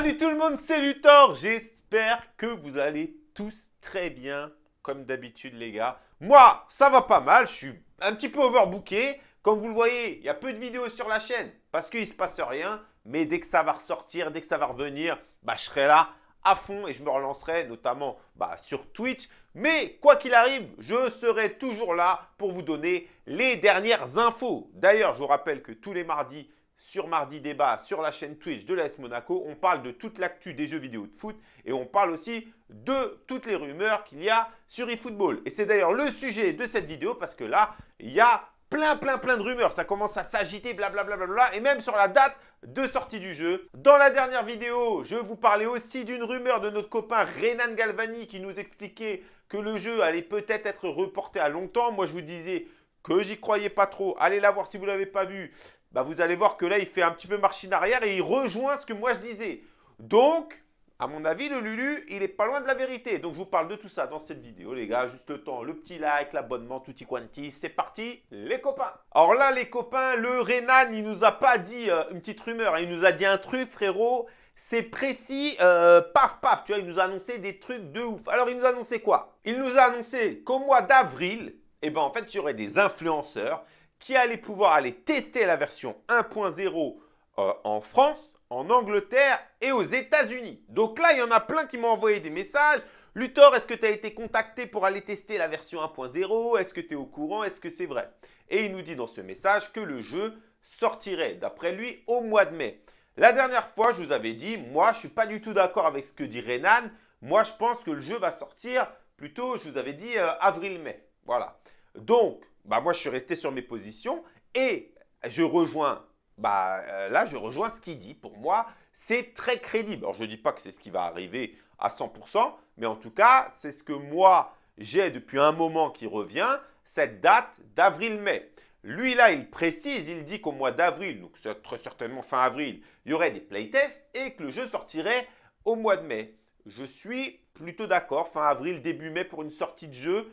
Salut tout le monde, c'est Luthor. J'espère que vous allez tous très bien, comme d'habitude les gars. Moi, ça va pas mal, je suis un petit peu overbooké. Comme vous le voyez, il y a peu de vidéos sur la chaîne parce qu'il ne se passe rien. Mais dès que ça va ressortir, dès que ça va revenir, bah, je serai là à fond et je me relancerai notamment bah, sur Twitch. Mais quoi qu'il arrive, je serai toujours là pour vous donner les dernières infos. D'ailleurs, je vous rappelle que tous les mardis, sur Mardi Débat, sur la chaîne Twitch de l'AS Monaco. On parle de toute l'actu des jeux vidéo de foot et on parle aussi de toutes les rumeurs qu'il y a sur eFootball. Et c'est d'ailleurs le sujet de cette vidéo parce que là, il y a plein, plein, plein de rumeurs. Ça commence à s'agiter, blablabla, bla, et même sur la date de sortie du jeu. Dans la dernière vidéo, je vous parlais aussi d'une rumeur de notre copain Renan Galvani qui nous expliquait que le jeu allait peut-être être reporté à longtemps. Moi, je vous disais que j'y croyais pas trop. Allez la voir si vous ne l'avez pas vu bah vous allez voir que là, il fait un petit peu machine arrière et il rejoint ce que moi je disais. Donc, à mon avis, le Lulu, il est pas loin de la vérité. Donc, je vous parle de tout ça dans cette vidéo, les gars. Juste le temps, le petit like, l'abonnement, tutti quanti. C'est parti, les copains. Alors là, les copains, le Renan, il nous a pas dit euh, une petite rumeur. Il nous a dit un truc, frérot. C'est précis, euh, paf, paf. Tu vois, il nous a annoncé des trucs de ouf. Alors, il nous a annoncé quoi? Il nous a annoncé qu'au mois d'avril, eh ben, en fait, il y aurait des influenceurs qui allait pouvoir aller tester la version 1.0 euh, en France, en Angleterre et aux États-Unis. Donc là, il y en a plein qui m'ont envoyé des messages. Luthor, est-ce que tu as été contacté pour aller tester la version 1.0 Est-ce que tu es au courant? Est-ce que c'est vrai? Et il nous dit dans ce message que le jeu sortirait, d'après lui, au mois de mai. La dernière fois, je vous avais dit, moi, je ne suis pas du tout d'accord avec ce que dit Renan. Moi, je pense que le jeu va sortir plutôt, je vous avais dit, euh, avril-mai. Voilà. Donc, bah, moi, je suis resté sur mes positions et je rejoins, bah, euh, là, je rejoins ce qu'il dit. Pour moi, c'est très crédible. Alors, je ne dis pas que c'est ce qui va arriver à 100%, mais en tout cas, c'est ce que moi, j'ai depuis un moment qui revient, cette date d'avril-mai. Lui, là, il précise, il dit qu'au mois d'avril, donc très certainement fin avril, il y aurait des playtests et que le jeu sortirait au mois de mai. Je suis plutôt d'accord, fin avril, début mai pour une sortie de jeu.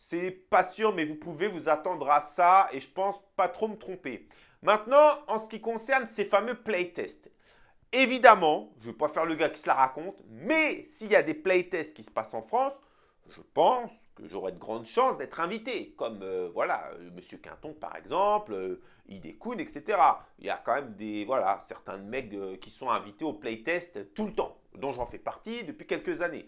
C'est pas sûr, mais vous pouvez vous attendre à ça et je pense pas trop me tromper. Maintenant, en ce qui concerne ces fameux playtests, évidemment, je ne vais pas faire le gars qui se la raconte, mais s'il y a des playtests qui se passent en France, je pense que j'aurai de grandes chances d'être invité, comme euh, voilà, euh, Monsieur Quinton par exemple, euh, etc. Il y a quand même des, voilà, certains mecs qui sont invités au playtest tout le temps, dont j'en fais partie depuis quelques années.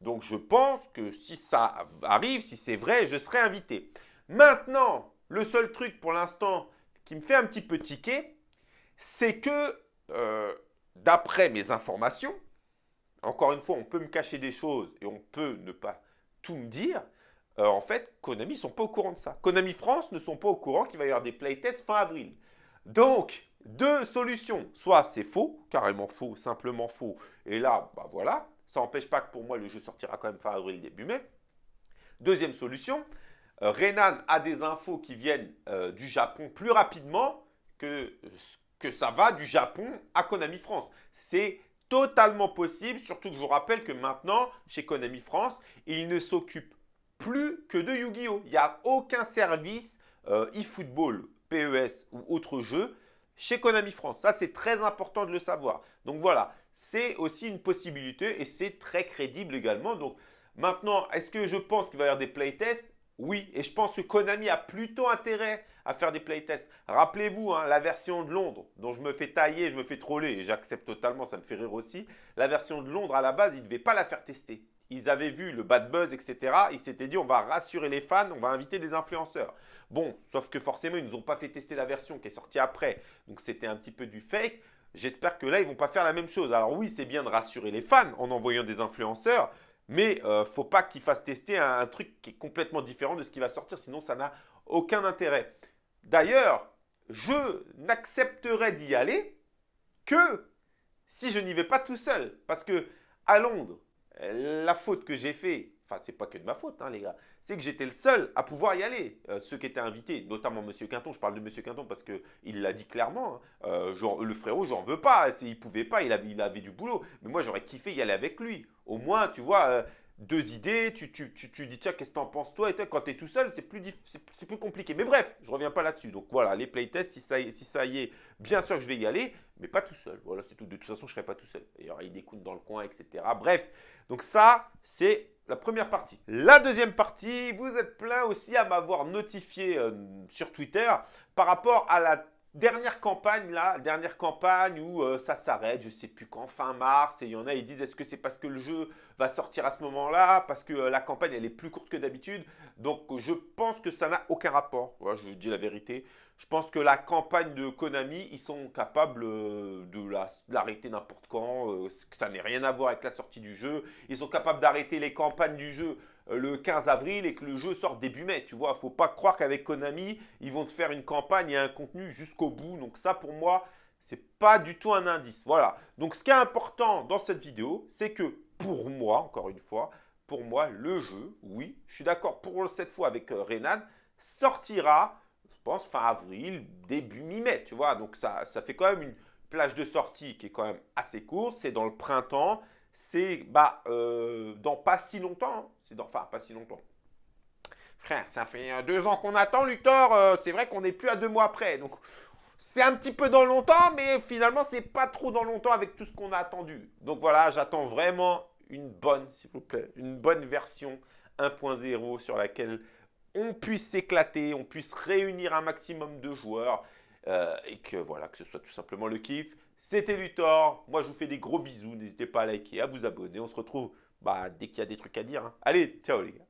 Donc je pense que si ça arrive, si c'est vrai, je serai invité. Maintenant, le seul truc pour l'instant qui me fait un petit peu tiquer, c'est que euh, d'après mes informations, encore une fois, on peut me cacher des choses et on peut ne pas tout me dire. Euh, en fait, Konami ne sont pas au courant de ça. Konami France ne sont pas au courant qu'il va y avoir des playtests fin avril. Donc, deux solutions. Soit c'est faux, carrément faux, simplement faux. Et là, bah voilà, ça n'empêche pas que pour moi, le jeu sortira quand même fin avril, début mai. Deuxième solution, euh, Renan a des infos qui viennent euh, du Japon plus rapidement que, que ça va du Japon à Konami France. C'est totalement possible, surtout que je vous rappelle que maintenant, chez Konami France, il ne s'occupe plus que de Yu-Gi-Oh! Il n'y a aucun service euh, eFootball, PES ou autre jeu chez Konami France. Ça, c'est très important de le savoir. Donc voilà, c'est aussi une possibilité et c'est très crédible également. Donc maintenant, est-ce que je pense qu'il va y avoir des playtests? Oui, et je pense que Konami a plutôt intérêt à faire des playtests. Rappelez-vous, hein, la version de Londres, dont je me fais tailler, je me fais troller, et j'accepte totalement, ça me fait rire aussi. La version de Londres, à la base, ils ne devaient pas la faire tester. Ils avaient vu le bad buzz, etc. Ils s'étaient dit, on va rassurer les fans, on va inviter des influenceurs. Bon, sauf que forcément, ils ne nous ont pas fait tester la version qui est sortie après. Donc, c'était un petit peu du fake. J'espère que là, ils ne vont pas faire la même chose. Alors oui, c'est bien de rassurer les fans en envoyant des influenceurs, mais il euh, ne faut pas qu'ils fassent tester un, truc qui est complètement différent de ce qui va sortir, sinon ça n'a aucun intérêt. D'ailleurs, je n'accepterai d'y aller que si je n'y vais pas tout seul. Parce que à Londres, la faute que j'ai fait, enfin c'est pas que de ma faute hein, les gars, c'est que j'étais le seul à pouvoir y aller. Euh, ceux qui étaient invités, notamment M. Quinton, je parle de M. Quinton parce qu'il l'a dit clairement, hein. euh, le frérot, j'en veux pas, il pouvait pas, il avait, du boulot. Mais moi, j'aurais kiffé y aller avec lui. Au moins, tu vois, euh, deux idées, tu, tu, dis tiens, qu'est-ce que t'en penses toi? Et toi, quand tu es tout seul, c'est plus, compliqué. Mais bref, je reviens pas là-dessus. Donc voilà, les playtests, si ça, si ça y est, bien sûr que je vais y aller, mais pas tout seul. Voilà, c'est tout. De toute façon, je serai pas tout seul. Il y aura des coups dans le coin, etc. Bref, donc ça, c'est la première partie. La deuxième partie, vous êtes plein aussi à m'avoir notifié euh, sur Twitter par rapport à la Dernière campagne, là, dernière campagne où euh, ça s'arrête, je sais plus quand, fin mars, et il y en a, ils disent est-ce que c'est parce que le jeu va sortir à ce moment-là, parce que euh, la campagne, elle est plus courte que d'habitude. Donc, je pense que ça n'a aucun rapport. Je dis la vérité. Je pense que la campagne de Konami, ils sont capables euh, de l'arrêter n'importe quand, ça n'ait rien à voir avec la sortie du jeu. Ils sont capables d'arrêter les campagnes du jeu le 15 avril et que le jeu sort début mai. Tu vois, faut pas croire qu'avec Konami, ils vont te faire une campagne et un contenu jusqu'au bout. Donc ça, pour moi, c'est pas du tout un indice. Voilà. Donc ce qui est important dans cette vidéo, c'est que pour moi, encore une fois, pour moi, le jeu, oui, je suis d'accord pour cette fois avec euh, Renan, sortira, je pense, fin avril, début mi-mai, tu vois. Donc ça, ça fait quand même une plage de sortie qui est quand même assez courte. C'est dans le printemps c'est bah, euh, dans pas si longtemps. C'est dans, enfin, pas si longtemps. Frère, ça fait euh, deux ans qu'on attend, Luthor. Euh, c'est vrai qu'on n'est plus à deux mois après. Donc, c'est un petit peu dans longtemps, mais finalement, c'est pas trop dans longtemps avec tout ce qu'on a attendu. Donc voilà, j'attends vraiment une bonne, s'il vous plaît, une bonne version 1.0 sur laquelle on puisse s'éclater, on puisse réunir un maximum de joueurs et que voilà, que ce soit tout simplement le kiff. C'était Luthor. Moi, je vous fais des gros bisous. N'hésitez pas à liker, à vous abonner. On se retrouve bah, dès qu'il y a des trucs à dire. Hein. Allez, ciao les gars.